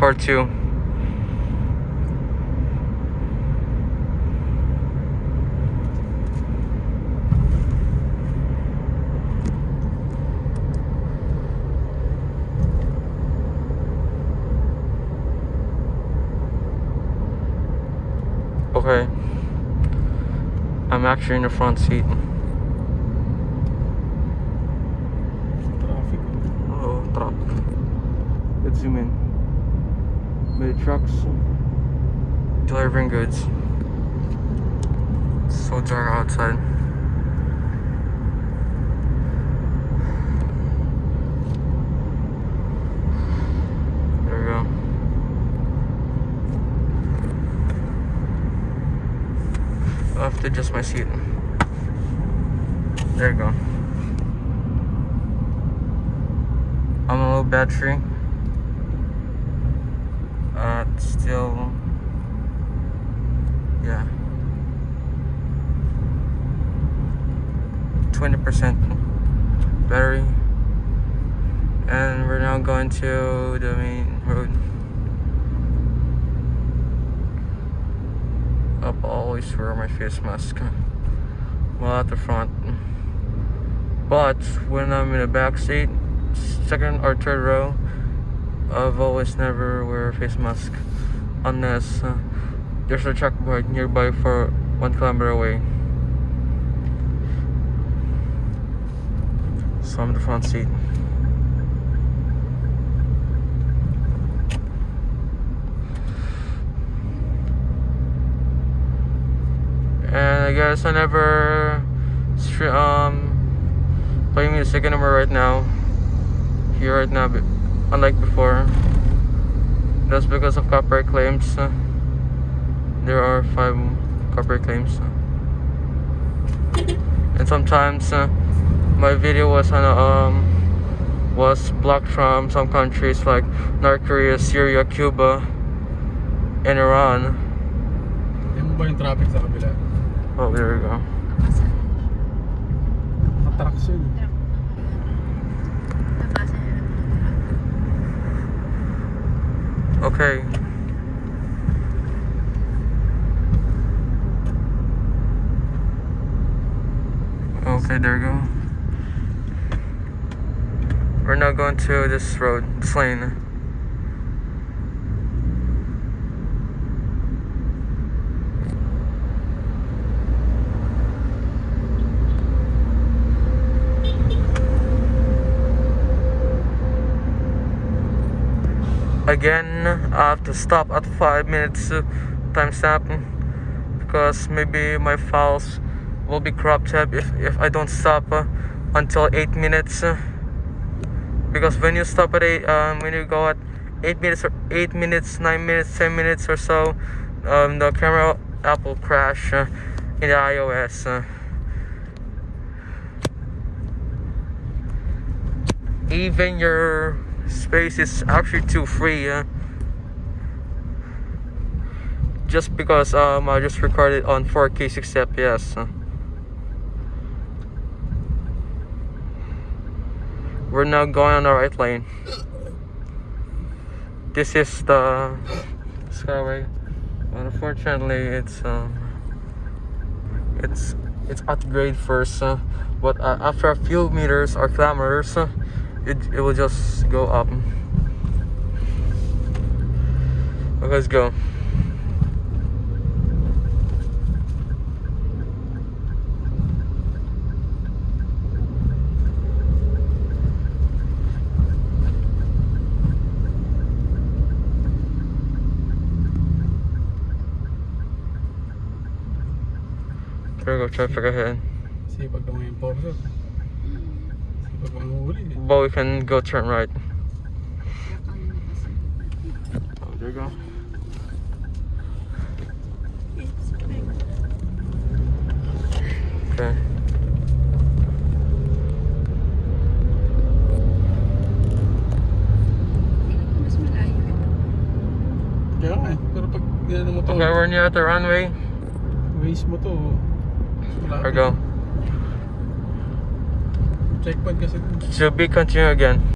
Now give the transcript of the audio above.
part two. Okay. I'm actually in the front seat. Traffic. Oh, truck. Let's zoom in. Many trucks delivering goods. So dark outside. There we go. To adjust my seat. There you go. I'm a low battery. Uh, still, yeah, twenty percent battery, and we're now going to the main road. Up, always wear my face mask while at the front. But when I'm in the back seat, second or third row, I've always never wear a face mask unless uh, there's a chalkboard nearby for one kilometer away. So I'm the front seat. And I guess I never um play music anymore right now. Here right now, unlike before. That's because of copyright claims. Uh, there are five copyright claims. And sometimes uh, my video was on a, um was blocked from some countries like North Korea, Syria, Cuba, and Iran. Hindi mo ba yung traffic sa kabila? Oh, there we go. Attraction. Okay. Okay, there we go. We're now going to this road, this lane. Again, I have to stop at 5 minutes uh, timestamp because maybe my files will be corrupted if, if I don't stop uh, until 8 minutes. because when you stop at 8, um, when you go at 8 minutes or 8 minutes, 9 minutes, 10 minutes or so, um, the camera app will crash uh, in the iOS. uh. even your space is actually too free yeah? just because um, I just recorded on 4k 60 fps uh. we're now going on the right lane this is the skyway but unfortunately it's um, it's it's at grade first uh, but uh, after a few meters or kilometers uh, it, it will just go up let's go there we go traffic ahead mga enforcer. Sipag mga huli. eh. But we can go turn right oh, there you go okay Mas malayo ito. Kaya nga eh. Pero pag ginano mo to, okay we're near the runway waste mo to. there we go Checkpoint kasi. to be continued again